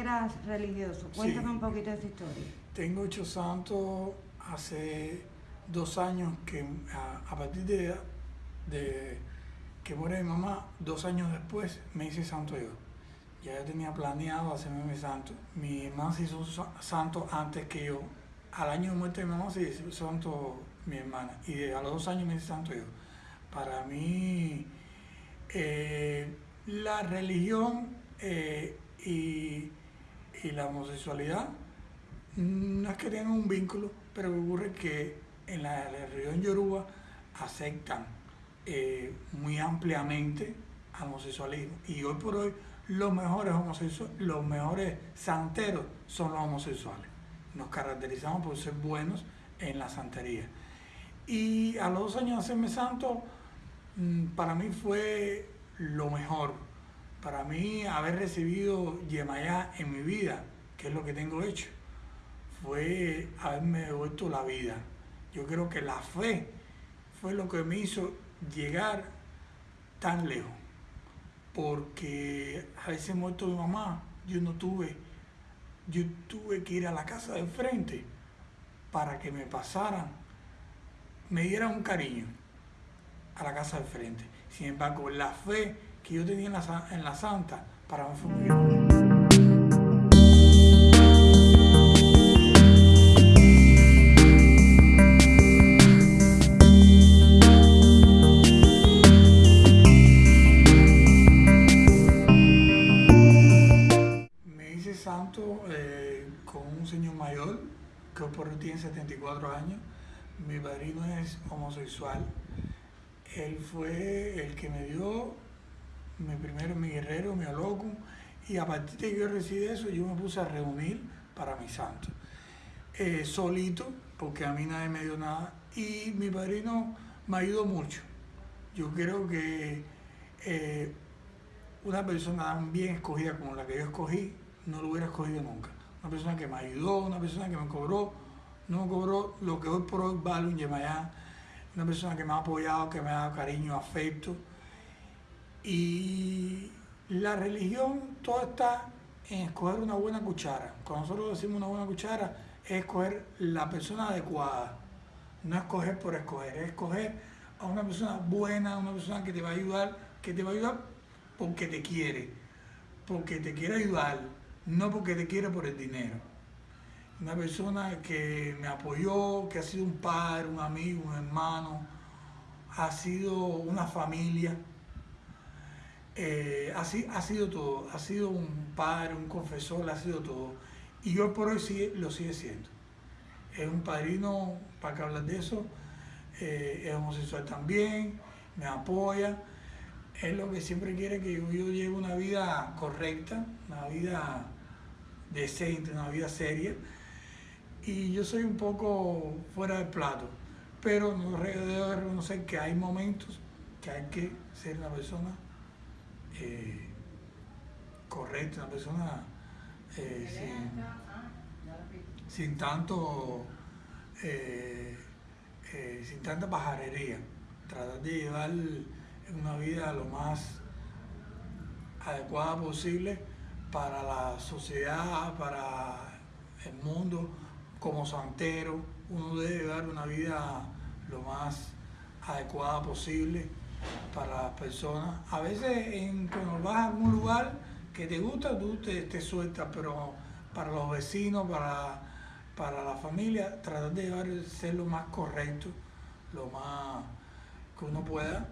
eras religioso. Cuéntame Sí. un poquito de esa historia. Tengo hecho santo hace dos años que a, a partir de, de que muere mi mamá, dos años después me hice santo yo. Ya yo tenía planeado hacerme mi santo. Mi hermana se hizo sa- santo antes que yo. Al año de muerte de mi mamá se hizo santo mi hermana. Y a los dos años me hice santo yo. Para mí, eh, la religión eh, y, la homosexualidad no es que tengan un vínculo, pero ocurre que en la, la religión yoruba aceptan eh, muy ampliamente al homosexualismo. Y hoy por hoy los mejores homosexuales, los mejores santeros son los homosexuales. Nos caracterizamos por ser buenos en la santería. Y a los dos años de hacerme santo, mm, para mí fue lo mejor. Para mí haber recibido Yemayá en mi vida, que es lo que tengo hecho, fue haberme devuelto la vida. Yo creo que la fe fue lo que me hizo llegar tan lejos. Porque a veces muerto mi mamá, yo no tuve, yo tuve que ir a la casa de frente para que me pasaran, me dieran un cariño a la casa de frente. Sin embargo, la fe que yo tenía en la, en la santa, para hice santo eh, con un señor mayor que por hoy tiene 74 años. Mi padrino es homosexual. Él fue el que me dio mi primero, mi guerrero, mi aloco. Y a partir de que yo recibí eso, yo me puse a reunir para mi santo. Eh, solito, porque a mí nadie me dio nada. Y mi padrino me ayudó mucho. Yo creo que eh, una persona tan bien escogida como la que yo escogí, no lo hubiera escogido nunca. Una persona que me ayudó, una persona que me cobró, no me cobró lo que hoy por hoy vale un Yemayá, una persona que me ha apoyado, que me ha dado cariño, afecto. Y la religión, todo está en escoger una buena cuchara. Cuando nosotros decimos una buena cuchara, es escoger la persona adecuada. No escoger por escoger, es escoger a una persona buena, una persona que te va a ayudar, que te va a ayudar porque te quiere, porque te quiere ayudar, no porque te quiere por el dinero. Una persona que me apoyó, que ha sido un padre, un amigo, un hermano, ha sido una familia, eh, ha, si- ha sido todo, ha sido un padre, un confesor, ha sido todo. Y hoy por hoy sigue- lo sigue siendo. Es un padrino, para que hablar de eso, eh, es homosexual también, me apoya. Es lo que siempre quiere que yo, yo lleve una vida correcta, una vida decente, una vida seria. Y yo soy un poco fuera del plato, pero no debo reconocer que hay momentos que hay que ser una persona eh, correcta, una persona eh, sin, tanto eh, eh, sin tanta pajarería, tratar de llevar una vida lo más adecuada posible para la sociedad, para el mundo, como santero, uno debe llevar una vida lo más adecuada posible para las personas. A veces en, cuando vas a algún lugar que te gusta, tú te, te sueltas, pero para los vecinos, para, para la familia, tratar de llevar, ser lo más correcto, lo más que uno pueda